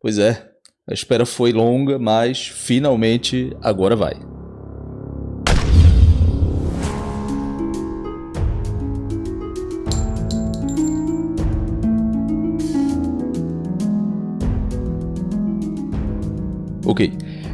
Pois é, a espera foi longa, mas finalmente agora vai. Ok,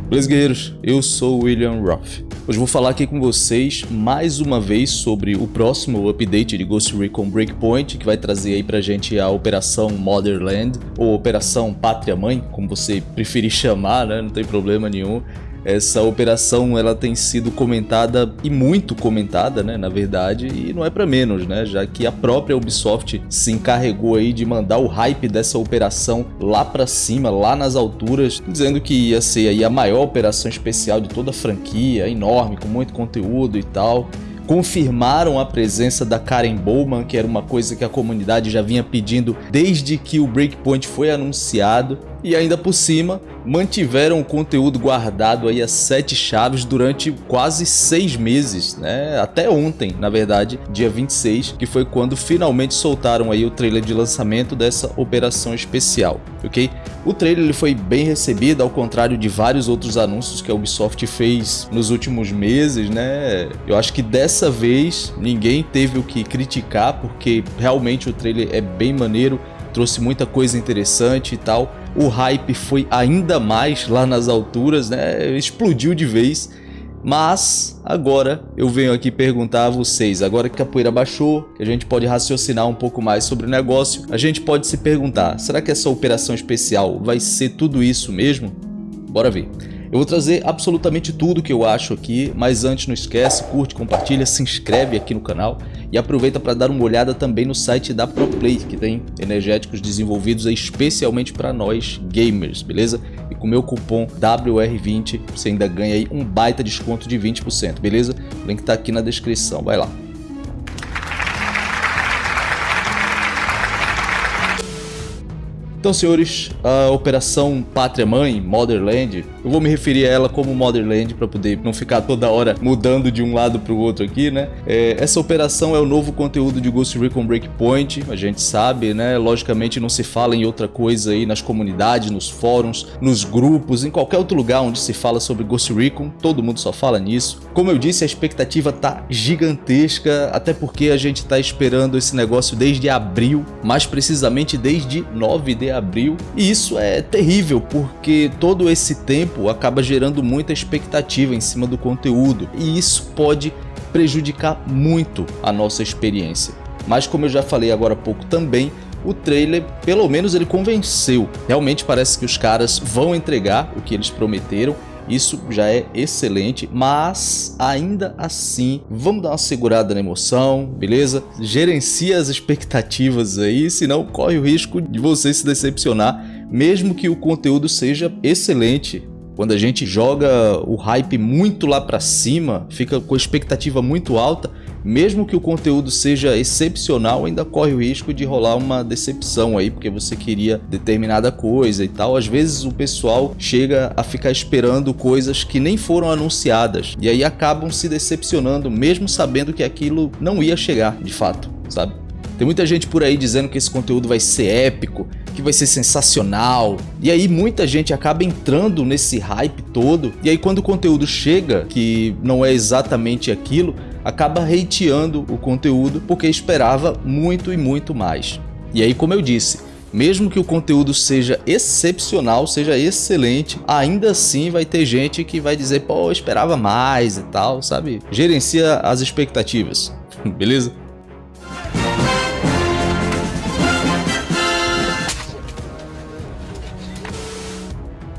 beleza guerreiros, eu sou William Roth. Hoje vou falar aqui com vocês mais uma vez sobre o próximo update de Ghost Recon Breakpoint, que vai trazer aí pra gente a Operação Motherland, ou Operação Pátria Mãe, como você preferir chamar, né? Não tem problema nenhum. Essa operação ela tem sido comentada e muito comentada, né, na verdade, e não é para menos, né, já que a própria Ubisoft se encarregou aí de mandar o hype dessa operação lá para cima, lá nas alturas, dizendo que ia ser aí a maior operação especial de toda a franquia, enorme, com muito conteúdo e tal. Confirmaram a presença da Karen Bowman, que era uma coisa que a comunidade já vinha pedindo desde que o Breakpoint foi anunciado e ainda por cima mantiveram o conteúdo guardado aí a sete chaves durante quase seis meses, né? Até ontem, na verdade, dia 26, que foi quando finalmente soltaram aí o trailer de lançamento dessa operação especial, ok? O trailer ele foi bem recebido, ao contrário de vários outros anúncios que a Ubisoft fez nos últimos meses, né? Eu acho que dessa vez ninguém teve o que criticar, porque realmente o trailer é bem maneiro, trouxe muita coisa interessante e tal o hype foi ainda mais lá nas alturas, né? Explodiu de vez. Mas agora eu venho aqui perguntar a vocês, agora que a poeira baixou, que a gente pode raciocinar um pouco mais sobre o negócio, a gente pode se perguntar, será que essa operação especial vai ser tudo isso mesmo? Bora ver. Eu vou trazer absolutamente tudo que eu acho aqui, mas antes não esquece, curte, compartilha, se inscreve aqui no canal e aproveita para dar uma olhada também no site da ProPlay, que tem energéticos desenvolvidos especialmente para nós gamers, beleza? E com o meu cupom WR20 você ainda ganha aí um baita desconto de 20%, beleza? O link está aqui na descrição, vai lá. Então, senhores, a Operação Pátria Mãe, Motherland, eu vou me referir a ela como Motherland para poder não ficar toda hora mudando de um lado para o outro aqui, né? É, essa operação é o novo conteúdo de Ghost Recon Breakpoint, a gente sabe, né? Logicamente não se fala em outra coisa aí nas comunidades, nos fóruns, nos grupos, em qualquer outro lugar onde se fala sobre Ghost Recon, todo mundo só fala nisso. Como eu disse, a expectativa tá gigantesca, até porque a gente tá esperando esse negócio desde abril, mais precisamente desde 9 de abril, e isso é terrível, porque todo esse tempo acaba gerando muita expectativa em cima do conteúdo, e isso pode prejudicar muito a nossa experiência. Mas como eu já falei agora há pouco também, o trailer, pelo menos ele convenceu. Realmente parece que os caras vão entregar o que eles prometeram isso já é excelente, mas ainda assim, vamos dar uma segurada na emoção, beleza? Gerencia as expectativas aí, senão corre o risco de você se decepcionar, mesmo que o conteúdo seja excelente. Quando a gente joga o hype muito lá para cima, fica com a expectativa muito alta, mesmo que o conteúdo seja excepcional, ainda corre o risco de rolar uma decepção aí, porque você queria determinada coisa e tal. Às vezes o pessoal chega a ficar esperando coisas que nem foram anunciadas e aí acabam se decepcionando, mesmo sabendo que aquilo não ia chegar de fato, sabe? Tem muita gente por aí dizendo que esse conteúdo vai ser épico, que vai ser sensacional. E aí muita gente acaba entrando nesse hype todo. E aí quando o conteúdo chega, que não é exatamente aquilo, acaba hateando o conteúdo porque esperava muito e muito mais. E aí, como eu disse, mesmo que o conteúdo seja excepcional, seja excelente, ainda assim vai ter gente que vai dizer, pô, eu esperava mais e tal, sabe? Gerencia as expectativas, beleza?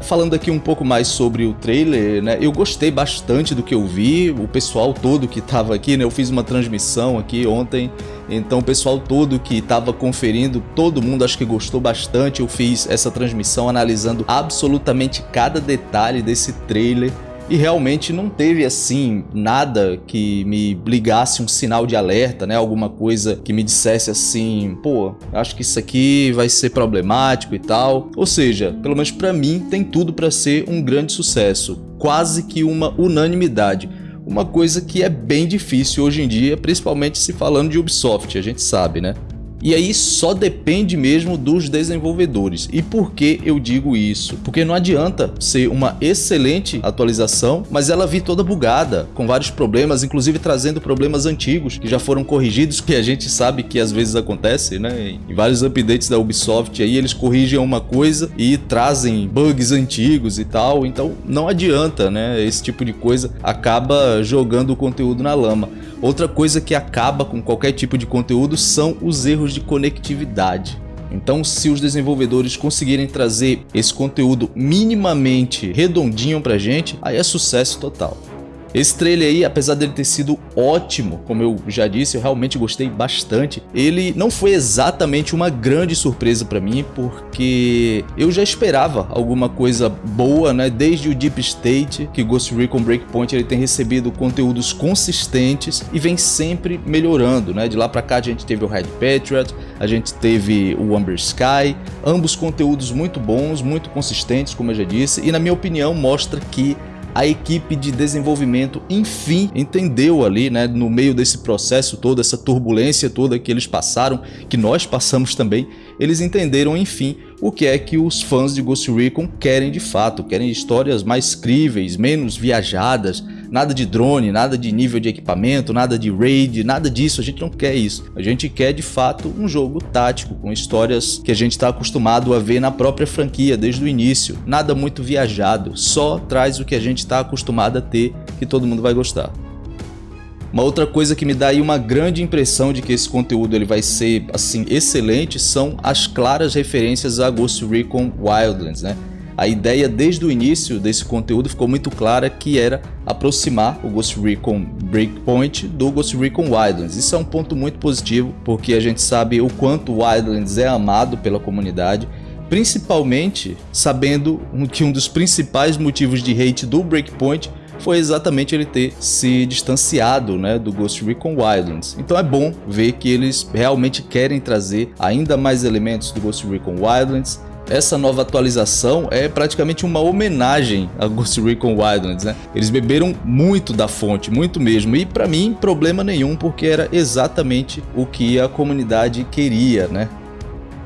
Falando aqui um pouco mais sobre o trailer, né? Eu gostei bastante do que eu vi, o pessoal todo que estava aqui, né? Eu fiz uma transmissão aqui ontem, então o pessoal todo que estava conferindo, todo mundo acho que gostou bastante. Eu fiz essa transmissão analisando absolutamente cada detalhe desse trailer e realmente não teve assim nada que me ligasse um sinal de alerta, né? Alguma coisa que me dissesse assim, pô, acho que isso aqui vai ser problemático e tal. Ou seja, pelo menos para mim tem tudo para ser um grande sucesso, quase que uma unanimidade. Uma coisa que é bem difícil hoje em dia, principalmente se falando de Ubisoft, a gente sabe, né? E aí só depende mesmo dos desenvolvedores. E por que eu digo isso? Porque não adianta ser uma excelente atualização, mas ela vir toda bugada, com vários problemas, inclusive trazendo problemas antigos que já foram corrigidos, que a gente sabe que às vezes acontece, né? Em vários updates da Ubisoft aí eles corrigem uma coisa e trazem bugs antigos e tal, então não adianta, né? Esse tipo de coisa acaba jogando o conteúdo na lama. Outra coisa que acaba com qualquer tipo de conteúdo são os erros de conectividade. Então, se os desenvolvedores conseguirem trazer esse conteúdo minimamente redondinho pra gente, aí é sucesso total. Esse trailer aí, apesar dele ter sido ótimo, como eu já disse, eu realmente gostei bastante, ele não foi exatamente uma grande surpresa para mim, porque eu já esperava alguma coisa boa, né? Desde o Deep State, que Ghost Recon Breakpoint ele tem recebido conteúdos consistentes e vem sempre melhorando, né? De lá para cá a gente teve o Red Patriot, a gente teve o Amber Sky, ambos conteúdos muito bons, muito consistentes, como eu já disse, e na minha opinião mostra que a equipe de desenvolvimento enfim entendeu ali, né, no meio desse processo todo, essa turbulência toda que eles passaram, que nós passamos também, eles entenderam enfim o que é que os fãs de Ghost Recon querem de fato, querem histórias mais críveis, menos viajadas, nada de drone, nada de nível de equipamento, nada de raid, nada disso, a gente não quer isso. A gente quer de fato um jogo tático, com histórias que a gente está acostumado a ver na própria franquia desde o início. Nada muito viajado, só traz o que a gente está acostumado a ter, que todo mundo vai gostar. Uma outra coisa que me dá aí uma grande impressão de que esse conteúdo ele vai ser assim excelente são as claras referências a Ghost Recon Wildlands, né? A ideia desde o início desse conteúdo ficou muito clara que era aproximar o Ghost Recon Breakpoint do Ghost Recon Wildlands. Isso é um ponto muito positivo, porque a gente sabe o quanto o Wildlands é amado pela comunidade, principalmente sabendo que um dos principais motivos de hate do Breakpoint foi exatamente ele ter se distanciado né, do Ghost Recon Wildlands. Então é bom ver que eles realmente querem trazer ainda mais elementos do Ghost Recon Wildlands, essa nova atualização é praticamente uma homenagem a Ghost Recon Wildlands, né? Eles beberam muito da fonte, muito mesmo, e para mim problema nenhum, porque era exatamente o que a comunidade queria, né?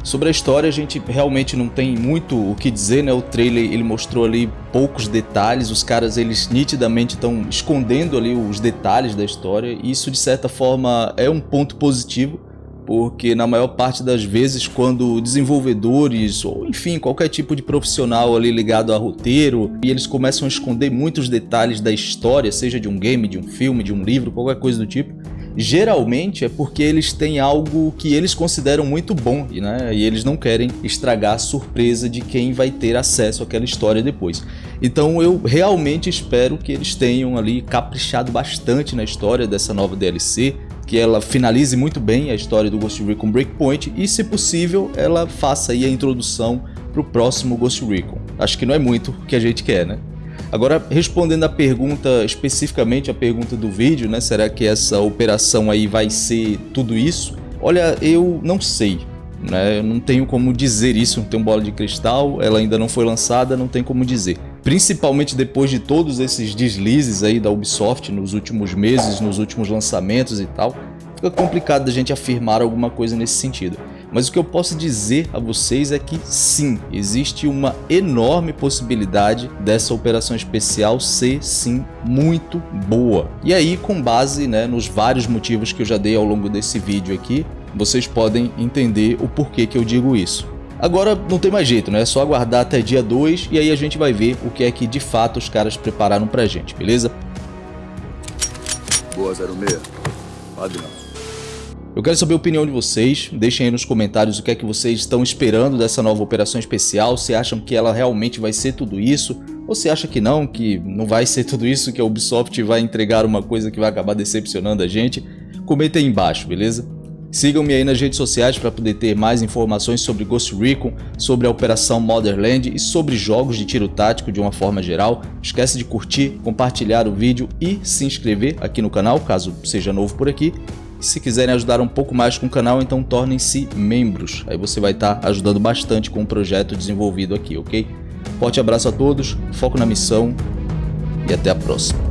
Sobre a história a gente realmente não tem muito o que dizer, né? O trailer ele mostrou ali poucos detalhes, os caras eles nitidamente estão escondendo ali os detalhes da história e isso de certa forma é um ponto positivo porque na maior parte das vezes quando desenvolvedores ou enfim qualquer tipo de profissional ali ligado a roteiro e eles começam a esconder muitos detalhes da história, seja de um game, de um filme, de um livro, qualquer coisa do tipo, geralmente é porque eles têm algo que eles consideram muito bom né? e eles não querem estragar a surpresa de quem vai ter acesso àquela história depois. Então eu realmente espero que eles tenham ali caprichado bastante na história dessa nova DLC, que ela finalize muito bem a história do Ghost Recon Breakpoint e, se possível, ela faça aí a introdução para o próximo Ghost Recon. Acho que não é muito o que a gente quer, né? Agora, respondendo a pergunta, especificamente a pergunta do vídeo, né? Será que essa operação aí vai ser tudo isso? Olha, eu não sei, né? Eu não tenho como dizer isso, não tenho bola de cristal, ela ainda não foi lançada, não tem como dizer principalmente depois de todos esses deslizes aí da Ubisoft nos últimos meses, nos últimos lançamentos e tal, fica complicado da gente afirmar alguma coisa nesse sentido. Mas o que eu posso dizer a vocês é que sim, existe uma enorme possibilidade dessa operação especial ser sim muito boa. E aí, com base né, nos vários motivos que eu já dei ao longo desse vídeo aqui, vocês podem entender o porquê que eu digo isso. Agora não tem mais jeito, né? É só aguardar até dia 2 e aí a gente vai ver o que é que de fato os caras prepararam pra gente, beleza? Boa 06. Padrão. Eu quero saber a opinião de vocês, deixem aí nos comentários o que é que vocês estão esperando dessa nova operação especial, se acham que ela realmente vai ser tudo isso, ou se acha que não, que não vai ser tudo isso, que a Ubisoft vai entregar uma coisa que vai acabar decepcionando a gente, comenta aí embaixo, beleza? Sigam-me aí nas redes sociais para poder ter mais informações sobre Ghost Recon, sobre a Operação Motherland e sobre jogos de tiro tático de uma forma geral. Esquece de curtir, compartilhar o vídeo e se inscrever aqui no canal, caso seja novo por aqui. E se quiserem ajudar um pouco mais com o canal, então tornem-se membros. Aí você vai estar tá ajudando bastante com o projeto desenvolvido aqui, ok? Forte abraço a todos, foco na missão e até a próxima.